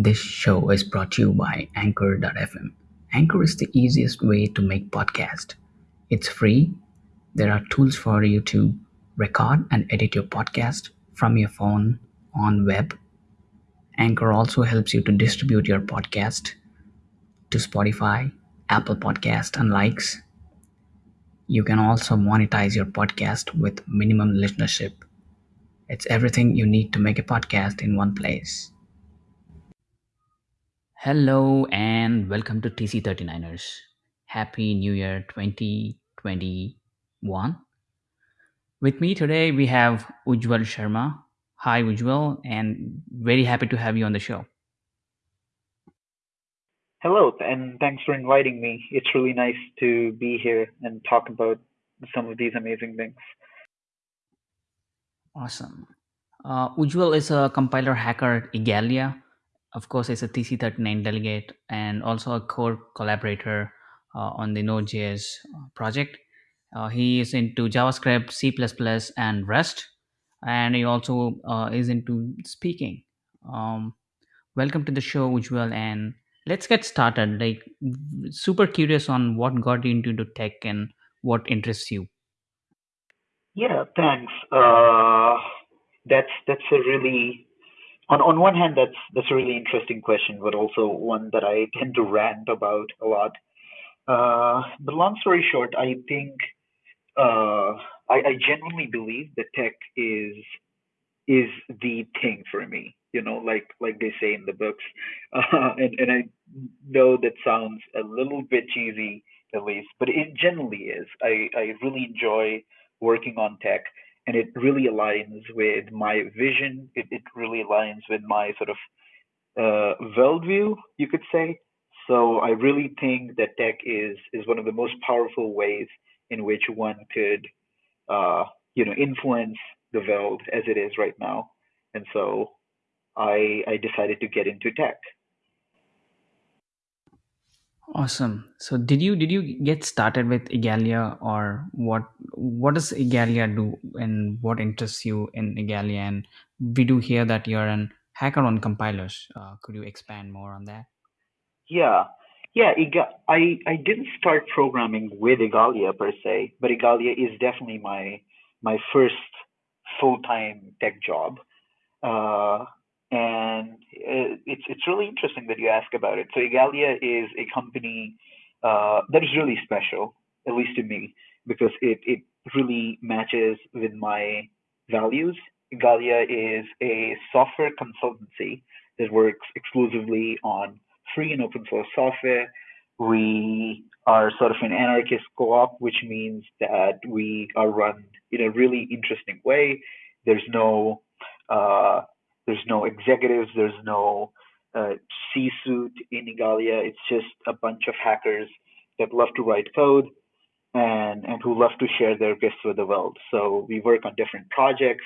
This show is brought to you by Anchor.fm. Anchor is the easiest way to make podcast. It's free. There are tools for you to record and edit your podcast from your phone on web. Anchor also helps you to distribute your podcast to Spotify, Apple Podcast and likes. You can also monetize your podcast with minimum listenership. It's everything you need to make a podcast in one place. Hello and welcome to TC39ers. Happy New Year 2021. With me today we have Ujjwal Sharma. Hi Ujjwal and very happy to have you on the show. Hello, and thanks for inviting me. It's really nice to be here and talk about some of these amazing things. Awesome. Uh, Ujjwal is a compiler hacker at Igalia. Of course, is a TC39 delegate and also a core collaborator uh, on the Node.js project. Uh, he is into JavaScript, C++, and Rust, and he also uh, is into speaking. Um, welcome to the show, Ujjwal, and let's get started. Like, super curious on what got you into tech and what interests you. Yeah, thanks. Uh, that's that's a really on on one hand that's that's a really interesting question, but also one that I tend to rant about a lot. Uh, but long story short, I think uh, I, I genuinely believe that tech is is the thing for me. You know, like like they say in the books, uh, and and I know that sounds a little bit cheesy at least, but it generally is. I I really enjoy working on tech, and it really aligns with my vision. It it really aligns with my sort of uh, worldview, you could say. So I really think that tech is is one of the most powerful ways in which one could, uh, you know, influence the world as it is right now. And so I I decided to get into tech. Awesome. So did you did you get started with Igalia or what what does Igalia do and what interests you in Igalia? And we do hear that you're an hacker on compilers. Uh, could you expand more on that? Yeah, yeah. I I didn't start programming with Igalia per se, but Igalia is definitely my my first full time tech job. Uh, and it's it's really interesting that you ask about it. So Igalia is a company uh, that is really special, at least to me, because it it really matches with my values. Igalia is a software consultancy that works exclusively on free and open source software. We are sort of an anarchist co-op, which means that we are run in a really interesting way. There's no uh, there's no executives. There's no uh, C-suite in Igalia. It's just a bunch of hackers that love to write code and and who love to share their gifts with the world. So we work on different projects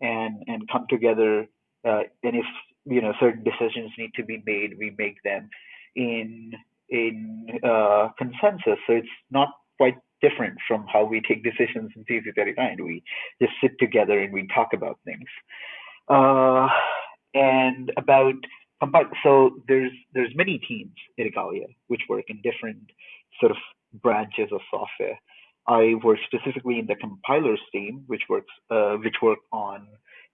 and and come together. Uh, and if you know certain decisions need to be made, we make them in in uh, consensus. So it's not quite different from how we take decisions in TC39. We just sit together and we talk about things uh, and about so there's there's many teams at Igalia which work in different sort of branches of software. I work specifically in the compilers team, which works uh, which work on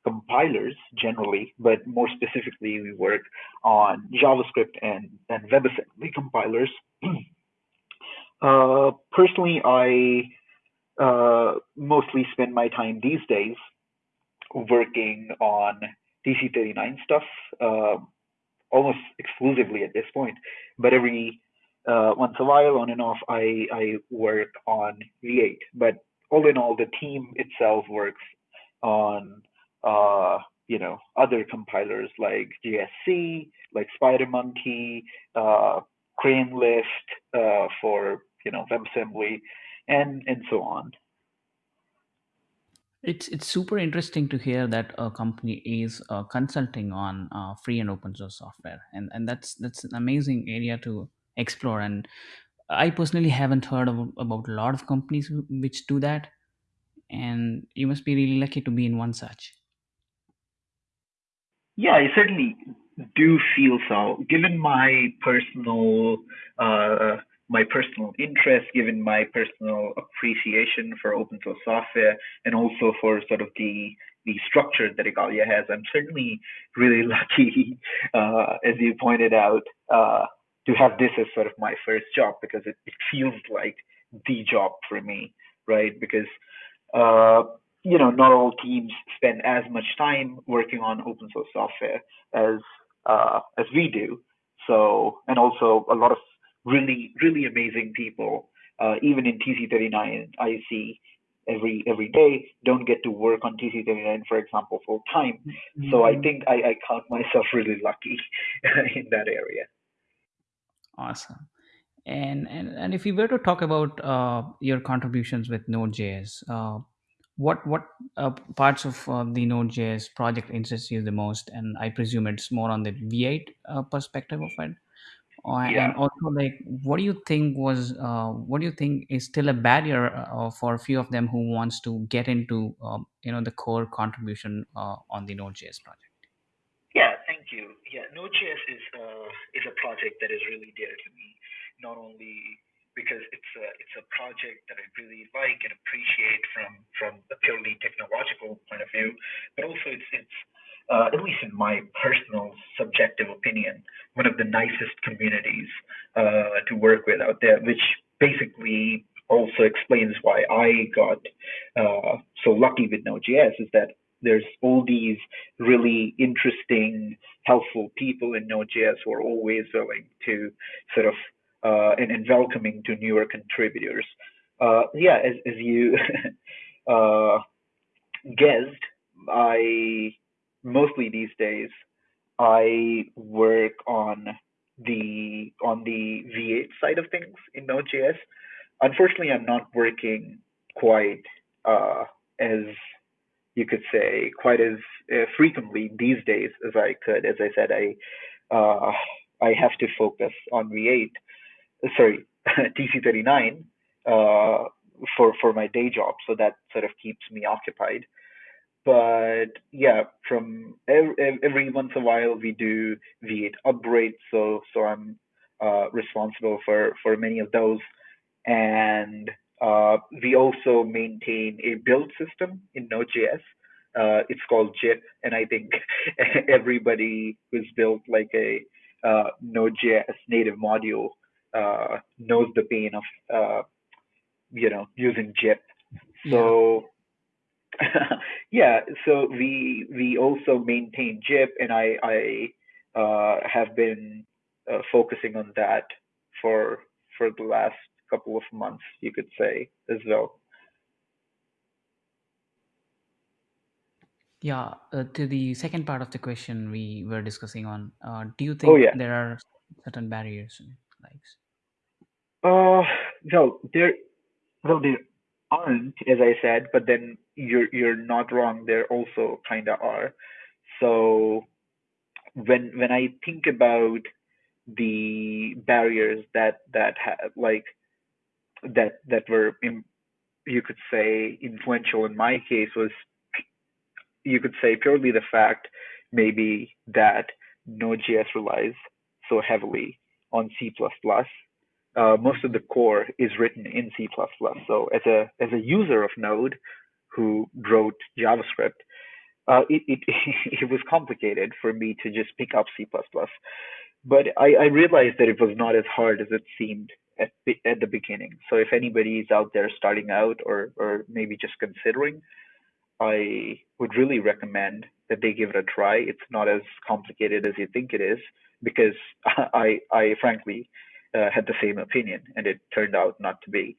compilers generally, but more specifically, we work on JavaScript and, and WebAssembly compilers. uh, personally, I uh, mostly spend my time these days working on TC39 stuff uh, almost exclusively at this point. But every uh, once in a while, on and off, I, I work on V8. But all in all, the team itself works on uh, you know other compilers like JSC, like SpiderMonkey, uh, CraneLift uh, for you know WebAssembly, and and so on. It's it's super interesting to hear that a company is uh, consulting on uh, free and open source software, and and that's that's an amazing area to explore. And I personally haven't heard of, about a lot of companies which do that, and you must be really lucky to be in one such. Yeah, I certainly do feel so. Given my personal uh, my personal interest, given my personal appreciation for open source software, and also for sort of the the structure that Igalia has, I'm certainly really lucky, uh, as you pointed out, uh, to have this as sort of my first job because it, it feels like the job for me, right? Because uh, you know, not all teams spend as much time working on open source software as uh, as we do. So, and also a lot of really, really amazing people, uh, even in TC39 I see every every day don't get to work on TC39, for example, full time. Mm-hmm. So I think I, I count myself really lucky in that area. Awesome. And, and and if we were to talk about uh, your contributions with Node.js, uh, what what uh, parts of uh, the Node.js project interests you the most? And I presume it's more on the V8 uh, perspective of it. Uh, Yeah. and also, like, what do you think was uh, what do you think is still a barrier uh, for a few of them who wants to get into um, you know the core contribution uh, on the Node.js project? Yeah, thank you. Yeah, Node.js is uh, is a project that is really dear to me, not only because it's a it's a project that I really like and appreciate from from a purely technological point of view, but also it's it's uh, at least in my personal subjective opinion, one of the nicest communities uh, to work with out there, which basically also explains why I got uh, so lucky with Node.js is that there's all these really interesting, helpful people in Node.js who are always willing to sort of uh, and, and, welcoming to newer contributors. Uh, yeah, as, as you uh, guessed, I mostly these days I work on the on the V8 side of things in Node.js. Unfortunately, I'm not working quite uh, as you could say quite as uh, frequently these days as I could. As I said, I uh, I have to focus on V8 sorry, TC39 uh, for for my day job, so that sort of keeps me occupied. But yeah, from every, every once in a while we do V8 upgrades, so so I'm uh, responsible for for many of those, and uh, we also maintain a build system in Node.js. Uh, it's called GYP, and I think everybody who's built like a uh, Node.js native module uh, knows the pain of uh, you know using GYP. So yeah. so we we also maintain GYP, and I I uh, have been uh, focusing on that for for the last couple of months, you could say as well. Yeah, uh, to the second part of the question we were discussing on, uh, do you oh, think yeah. there are certain barriers? likes? Uh, no, there, well, there aren't, as I said, but then you're you're not wrong. There also kind of are. So when when I think about the barriers that that have like that that were in, you could say influential in my case was you could say purely the fact maybe that Node.js relies so heavily on C++. Uh, most of the core is written in C++. So as a as a user of Node who wrote JavaScript, uh, it, it it was complicated for me to just pick up C++. But I, I realized that it was not as hard as it seemed at at the beginning. So if anybody is out there starting out or or maybe just considering, I would really recommend that they give it a try. It's not as complicated as you think it is because I, I frankly uh, had the same opinion and it turned out not to be.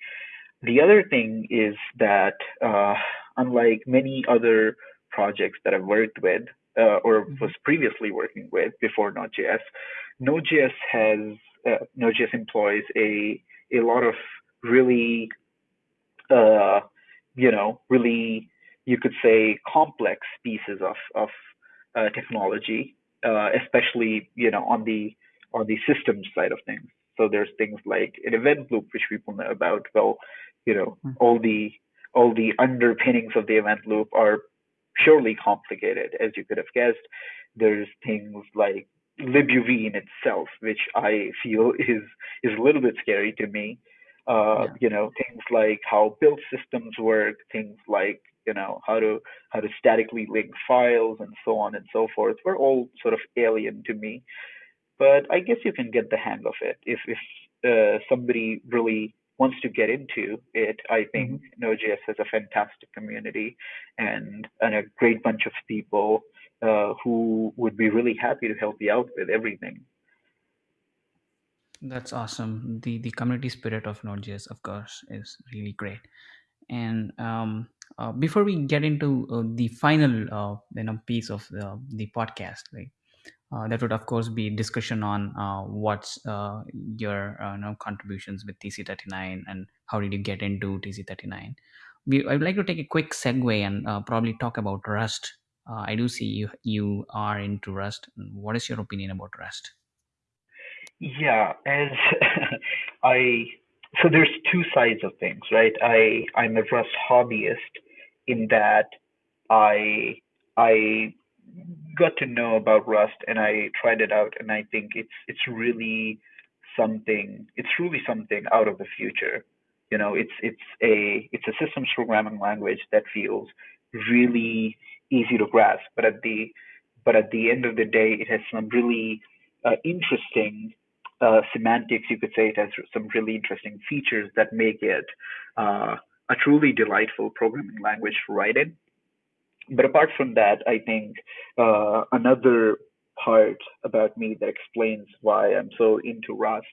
The other thing is that, uh, unlike many other projects that I've worked with uh, or mm-hmm. was previously working with before Node.js, Node.js has uh, Node.js employs a a lot of really, uh, you know, really you could say complex pieces of of uh, technology uh, especially you know on the on the systems side of things. So there's things like an event loop, which people know about. Well, you know, mm-hmm. all the all the underpinnings of the event loop are purely complicated, as you could have guessed. There's things like libuv in itself, which I feel is is a little bit scary to me. Uh, Yeah. you know, things like how build systems work, things like you know how to how to statically link files and so on and so forth were all sort of alien to me. But I guess you can get the hang of it if if uh, somebody really wants to get into it. I think Mhm. Node.js has a fantastic community and and a great bunch of people uh, who would be really happy to help you out with everything. That's awesome. The the community spirit of Node.js, of course, is really great. And um, uh, before we get into uh, the final uh, you know piece of the, the podcast, like uh, that would of course be discussion on uh, what's uh, your uh, you know, contributions with TC39 and how did you get into TC39. We, I'd like to take a quick segue and uh, probably talk about Rust. I do see you you are into Rust. What is your opinion about Rust? Yeah, as I so there's two sides of things, right? I I'm a Rust hobbyist in that I I got to know about Rust and I tried it out and I think it's it's really something it's really something out of the future. You know, it's it's a it's a systems programming language that feels really easy to grasp, but at the but at the end of the day, it has some really uh, interesting uh, semantics. You could say it has some really interesting features that make it uh, a truly delightful programming language to write in but apart from that, I think uh, another part about me that explains why I'm so into Rust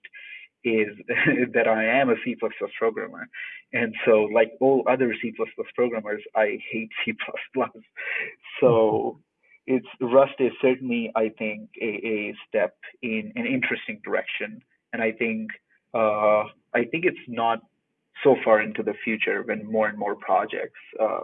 is that I am a C++ programmer. And so, like all other C++ programmers, I hate C++. So, it's Rust is certainly, I think, a, a step in an interesting direction. And I think uh, I think it's not so far into the future when more and more projects uh,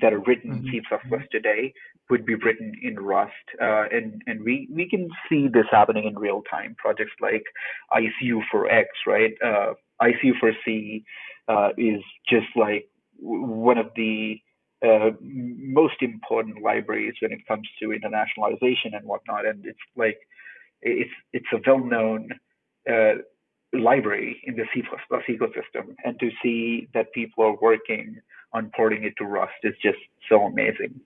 that are written in C++ Mhm. today would be written in Rust. Uh, and and we, we can see this happening in real time. Projects like ICU4X, right? Uh, ICU for C uh, is just like one of the uh, most important libraries when it comes to internationalization and whatnot. And it's like it's it's a well-known uh, library in the C++ ecosystem, and to see that people are working on porting it to Rust is just so amazing.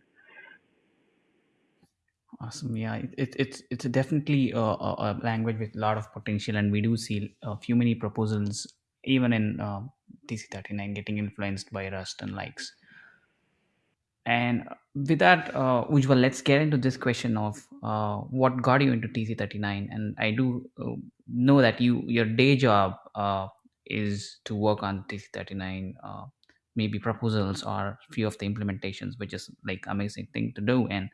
Awesome. Yeah, it, it, it's it's definitely a, a, language with a lot of potential, and we do see a few many proposals even in uh, TC39 getting influenced by Rust and likes. And with that, uh, Ujjwal, let's get into this question of uh, what got you into TC39. And I do uh, know that you your day job uh, is to work on TC39, uh, maybe proposals or few of the implementations, which is like amazing thing to do. And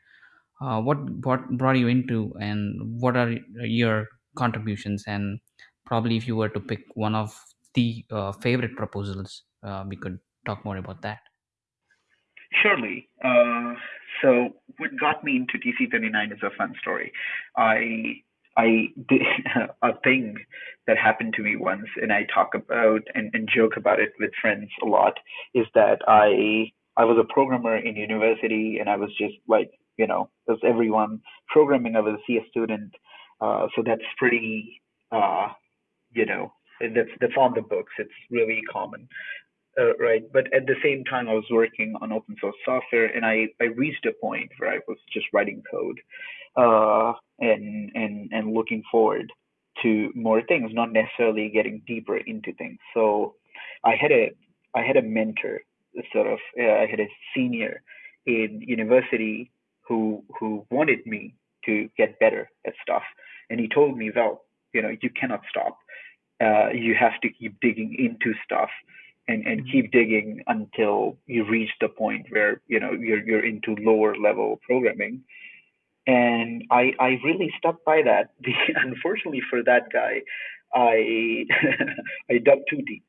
uh, what what brought you into, and what are your contributions? And probably if you were to pick one of the uh, favorite proposals, uh, we could talk more about that. Surely. Uh, so what got me into TC39 is a fun story. I I did a thing that happened to me once, and I talk about and, and joke about it with friends a lot. Is that I I was a programmer in university, and I was just like you know, as everyone programming. I was a CS student, uh, so that's pretty uh, you know that's that's on the books. It's really common uh, right. But at the same time, I was working on open source software, and I, I reached a point where I was just writing code, uh, and and and looking forward to more things, not necessarily getting deeper into things. So I had a I had a mentor, sort of. Uh, I had a senior in university who who wanted me to get better at stuff, and he told me, well, you know, you cannot stop. Uh, you have to keep digging into stuff and, and Mhm. keep digging until you reach the point where you know you're you're into lower level programming and I I really stuck by that. Unfortunately for that guy, I I dug too deep.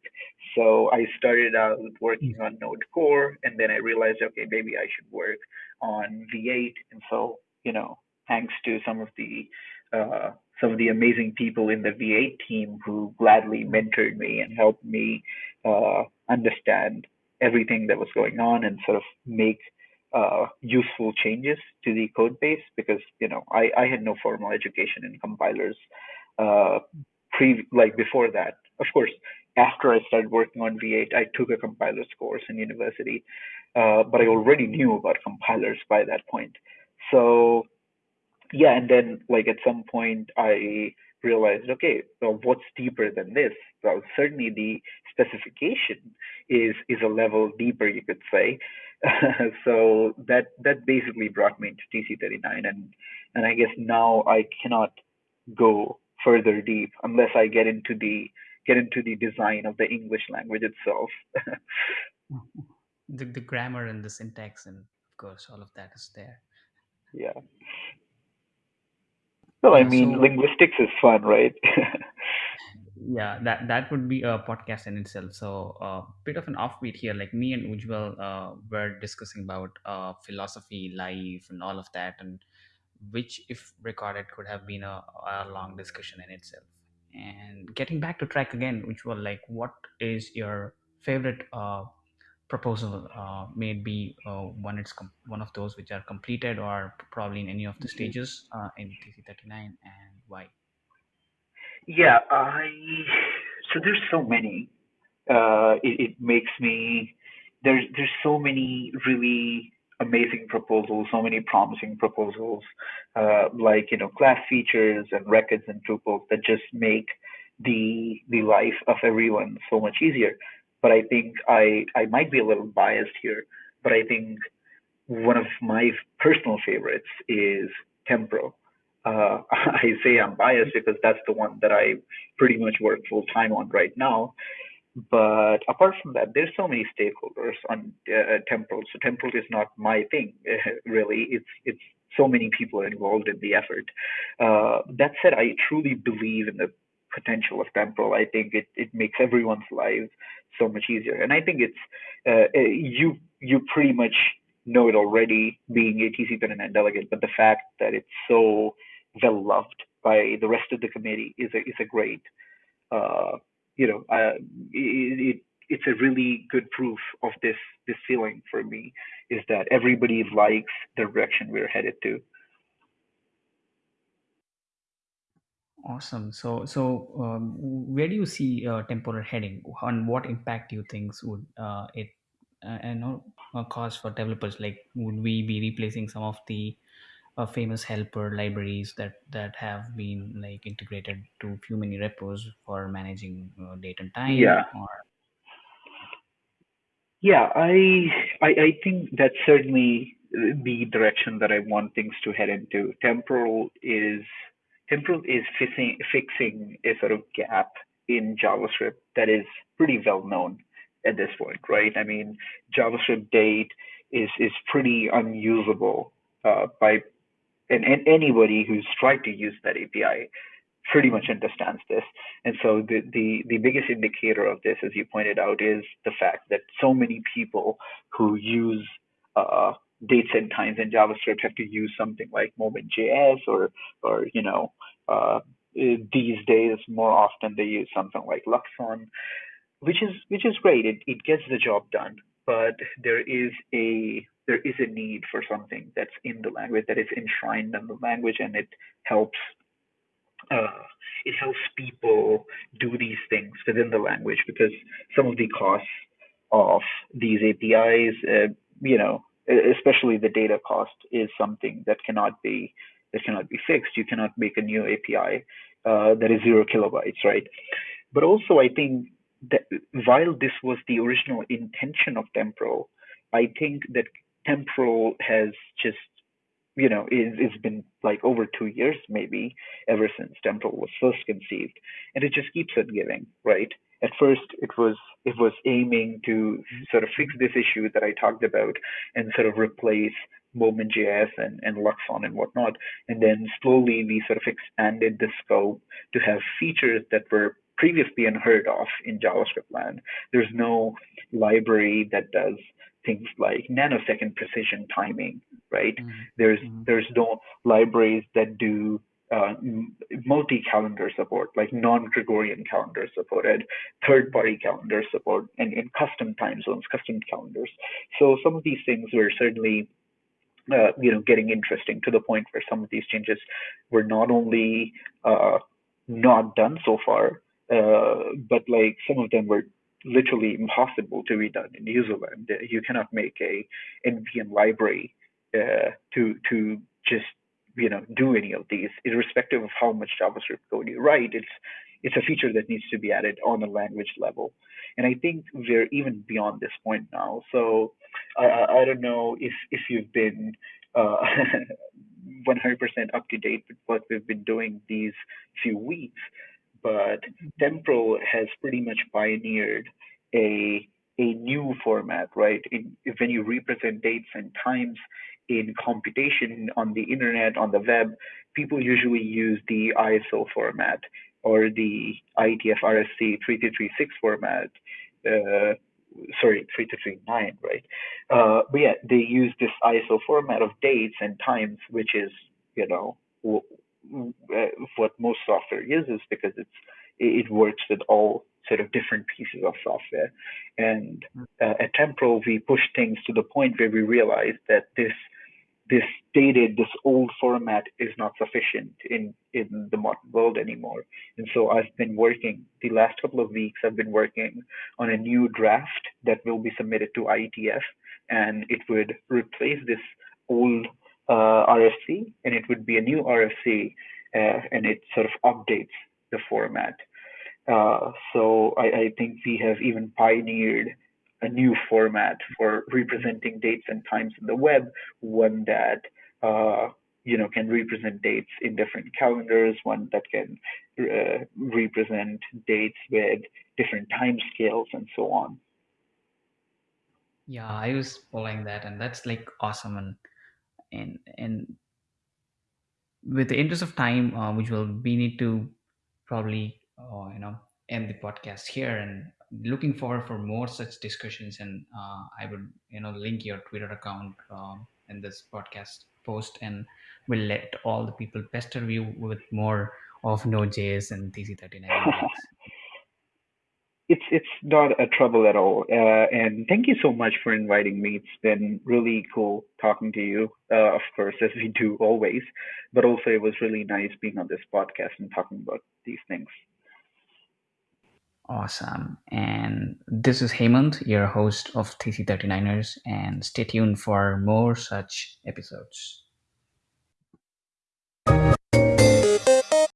So I started out working on Node Core, and then I realized, okay, maybe I should work on V8. And so, you know, thanks to some of the uh, some of the amazing people in the V8 team who gladly mentored me and helped me uh, understand everything that was going on and sort of make uh, useful changes to the code base because you know I, I had no formal education in compilers uh, pre like before that. Of course, after I started working on V8, I took a compilers course in university, uh, but I already knew about compilers by that point. So yeah, and then like at some point I realized, okay, well, what's deeper than this? Well, certainly the specification is is a level deeper, you could say. so that that basically brought me into TC39, and and I guess now I cannot go further deep unless I get into the get into the design of the English language itself. the, the grammar and the syntax and of course all of that is there yeah. Well, I mean, so linguistics is fun, right? yeah that that would be a podcast in itself so a uh, bit of an offbeat here like me and ujjwal uh, were discussing about uh, philosophy life and all of that and which if recorded could have been a, a long discussion in itself and getting back to track again ujjwal like what is your favorite uh, proposal uh, may be uh, one it's one of those which are completed or probably in any of the Mhm. stages uh, in tc39 and why Yeah, I so there's so many. Uh, it, it makes me there's there's so many really amazing proposals, so many promising proposals, uh, like you know class features and records and tuples that just make the the life of everyone so much easier. But I think I I might be a little biased here, but I think one of my personal favorites is Temporal. Uh, I say I'm biased because that's the one that I pretty much work full time on right now. But apart from that, there's so many stakeholders on uh, Temporal. So Temporal is not my thing, really. It's it's so many people involved in the effort. Uh, that said, I truly believe in the potential of Temporal. I think it, it makes everyone's lives so much easier. And I think it's uh, uh you you pretty much know it already, being a TC39 delegate. But the fact that it's so well loved by the rest of the committee is a is a great uh, you know, uh, it, it, it's a really good proof of this this feeling for me is that everybody likes the direction we're headed to. Awesome. So, so um, where do you see uh, temporal heading? On what impact do you think would uh, it uh, know uh, cause for developers? Like, would we be replacing some of the uh, famous helper libraries that that have been like integrated to few many repos for managing uh, date and time? Yeah, Or yeah, I I, I think that's certainly the direction that I want things to head into. Temporal is temporal is fixing fixing a sort of gap in JavaScript that is pretty well known at this point, right? I mean, JavaScript date is is pretty unusable uh, by and, and anybody who's tried to use that API pretty much understands this. And so the, the, the biggest indicator of this, as you pointed out, is the fact that so many people who use uh, dates and times in JavaScript have to use something like Moment.js or, or you know, uh, these days more often they use something like Luxon, which is which is great. It it gets the job done, but there is a there is a need for something that's in the language that is enshrined in the language and it helps uh, it helps people do these things within the language because some of the costs of these APIs, uh, you know, especially the data cost, is something that cannot be that cannot be fixed. You cannot make a new API uh, that is zero kilobytes, right? But also, I think that while this was the original intention of Temporal, I think that Temporal has just you know it, it's been like over two years maybe ever since Temporal was first conceived, and it just keeps on giving, right? At first, it was it was aiming to sort of fix this issue that I talked about and sort of replace Moment.js and, and Luxon and whatnot. And then slowly we sort of expanded the scope to have features that were previously unheard of in JavaScript land. There's no library that does things like nanosecond precision timing, right? mm-hmm. There's Mm-hmm. there's no libraries that do uh, multi-calendar support, like non-Gregorian calendar supported, third-party calendar support, and, and custom time zones, custom calendars. So some of these things were certainly uh, you know getting interesting to the point where some of these changes were not only uh, not done so far, uh, but like some of them were literally impossible to be done in userland. You cannot make a NPM library uh, to to just you know do any of these, irrespective of how much JavaScript code you write. It's it's a feature that needs to be added on a language level, and I think we're even beyond this point now. So I, I, don't know if if you've been uh, 100% up to date with what we've been doing these few weeks, but Temporal has pretty much pioneered a a new format, right? In, when you represent dates and times in computation on the internet, on the web, people usually use the ISO format or the IETF RFC 3336 format. Uh, sorry, 3339, right? Uh, but yeah, they use this ISO format of dates and times, which is, you know, uh, what most software uses because it's it works with all sort of different pieces of software. And uh, at Temporal, we push things to the point where we realize that this this dated, this old format is not sufficient in in the modern world anymore. And so I've been working the last couple of weeks. I've been working on a new draft that will be submitted to IETF, and it would replace this old uh, RFC, and it would be a new RFC, uh, and it sort of updates the format. Uh, so I, I think we have even pioneered a new format for representing dates and times in the web, one that uh, you know can represent dates in different calendars, one that can uh, represent dates with different time scales and so on. Yeah, I was following that, and that's like awesome. And and and with the interest of time, uh, which will we need to probably uh, you know end the podcast here and looking forward for more such discussions and uh, i would you know link your twitter account um, in this podcast post and we'll let all the people pester you with more of node.js and tc39 it's it's not a trouble at all. Uh, and thank you so much for inviting me. It's been really cool talking to you, uh, of course, as we do always. But also, it was really nice being on this podcast and talking about these things. Awesome. And this is Hemant, your host of TC39ers, and stay tuned for more such episodes.